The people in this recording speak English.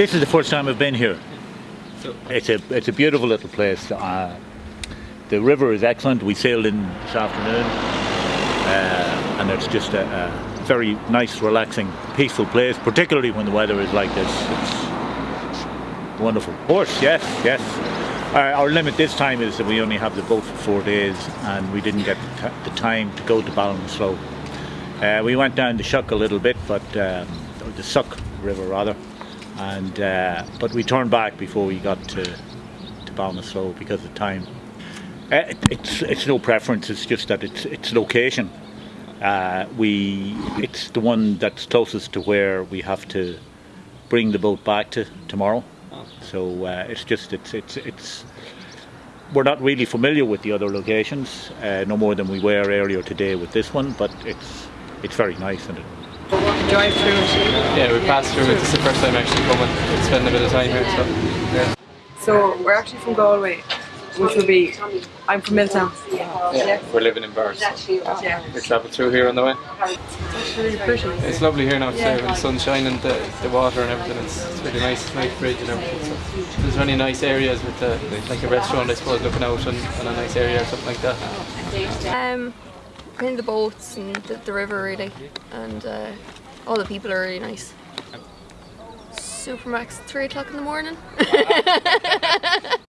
This is the first time I've been here. It's a it's a beautiful little place. Uh, the river is excellent. We sailed in this afternoon, uh, and it's just a, a, very nice, relaxing, peaceful place. Particularly when the weather is like this, it's wonderful. Horse, yes, yes. Our, our limit this time is that we only have the boat for four days, and we didn't get the, the time to go to Ballinasloe. Uh, we went down the Shuck a little bit, but um, the Suck River rather, and uh, but we turned back before we got to to Ballinasloe because of time. Uh, it, it's it's no preference. It's just that it's it's location. Uh, we it's the one that's closest to where we have to bring the boat back to tomorrow. So uh, it's just it's it's it's we're not really familiar with the other locations, uh, no more than we were earlier today with this one. But it's it's very nice and. It, drive through it. Yeah, we passed through it. This is the first time actually coming. We spend a bit of time here, so yeah. So we're actually from Galway, which will be. I'm from Milltown. Yeah, we're living in Bars. Yeah. We travelled through here on the way. It's really pretty. It's lovely here now today with the sunshine and the, the water and everything. It's, it's really nice, it's nice bridge and everything. So there's many nice areas with the, like a restaurant, I suppose, looking out on, on a nice area or something like that. Um, in the boats and the, the river really, and uh, all the people are really nice. Supermac's, three o'clock in the morning.